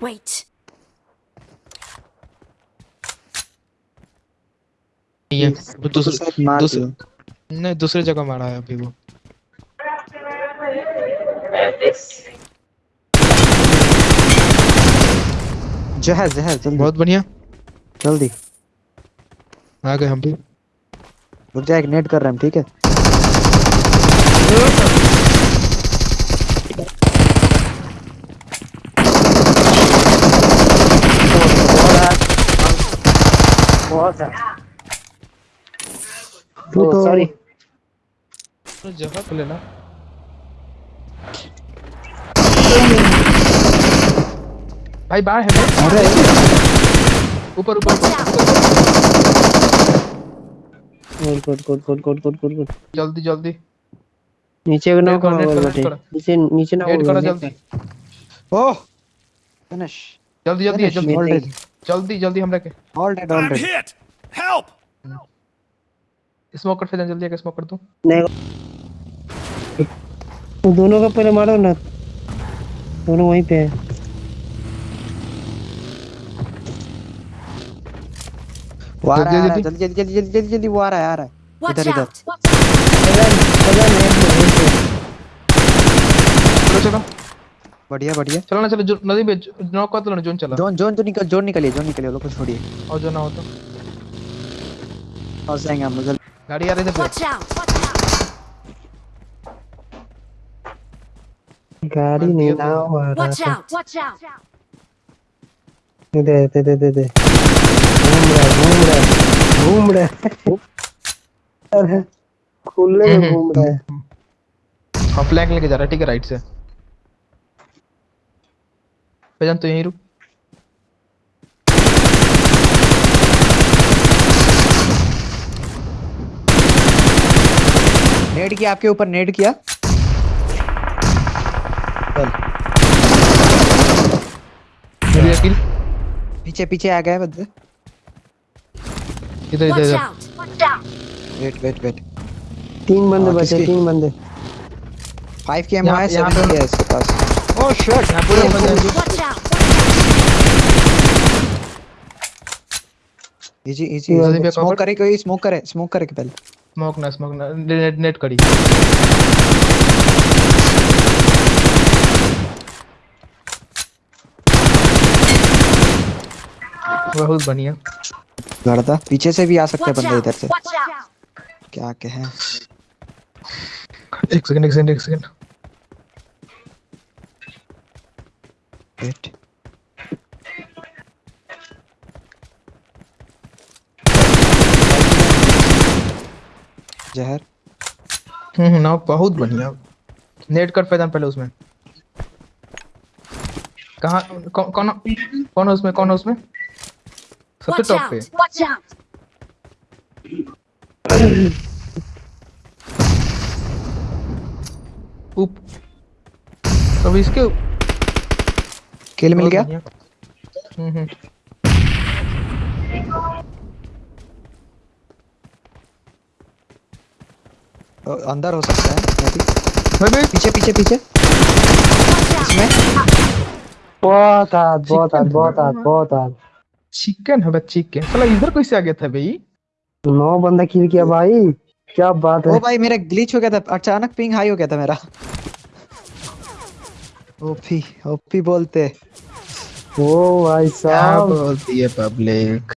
Wait. है वो दूसरे दूसरे नहीं दूसरी जगह मारा है अभी वो। जहर जहर जल्दी। बहुत बढ़िया। जल्दी। आ गए हम भी। रुक जा एक नेट कर रहे हैं ठीक है। बहुत है। तू तो सॉरी तो जगह पे लेना भाई बाहर है। अरे। ऊपर ऊपर good good good good good good good good जल्दी जल्दी। नीचे ना करो। नीचे नीचे ना करो जल्दी। ओह फिनिश जल्दी जल्दी जल्दी. जल्दी जल्दी हम रखे। All dead all dead hit! Help! Smoke कर फिर जल्दी आके स्मोक कर दूँ। नहीं। तो दोनों का पहले मारो ना। दोनों वहीं पे है। वो आ रहा है जल्दी, जल्दी। जल्दी जल्दी जल्दी वो आ रहा है आ रहा है। इधर इधर। चलो चलो। बढ़िया बढ़िया। चलो ना चलो जो नदी पे नॉक कर दो जोन चला। जोन जोन तो निकल जोन निकलिए जोन निकलिए लोग को छोड़िए। और जो ना हो तो। फंस जाएँगे हम लोग जल्दी गाड़ी आ रही है. गाड़ी नहीं ना आ रहा था। out. Watch out. दे दे दे दे दे। घूम रहा है, घूम रहा है, घूम रहा है। अरे खुले में हम्म, घूम रहा है। हाँ फ्लैग लेके जा रहा है ठीक है राइट से। भजन तो यहीं रुक नेट किया आपके ऊपर नेट किया चल मेरी किल पीछे पीछे आ गए बंदे। इधर इधर इधर. वेट वेट वेट तीन बंदे हाँ, बचे तीन बंदे। फाइव की है यहाँ सेवन की है इसके पास। ओह शिट यहाँ पूरे बंदे हैं। इजी इजी स्मोक करे कोई स्मोक करे स्मोक करे के पहले स्मोक ना स्मोक ना नेट नेट करी बहुत बढ़िया लड़ता पीछे से भी आ सकते हैं बंदे इधर से क्या कहें एक सेकंड एक सेकंड एक सेकंड वेट जहर। हम्म ना बहुत बढ़िया। नेट कर फैजान पहले उसमें। कहाँ कौन कौन कौन है उसमें कौन है उसमें? सबसे टॉप पे. ऊप अब इसके किल मिल गया हम्म हम्म अंदर हो सकता है भाई भाई पीछे पीछे पीछे इसमें बहुत हाथ बहुत चिकन बहुत हाथ बहुत हाथ चिकन है चिकन साला इधर कैसे आ गया था भाई नौ बंदा किल किया भाई क्या बात है ओ भाई मेरा ग्लिच हो गया था अचानक पिंग हाई हो गया था मेरा ओपी ओपी बोलते ओ भाई साहब। बोलती है पब्लिक?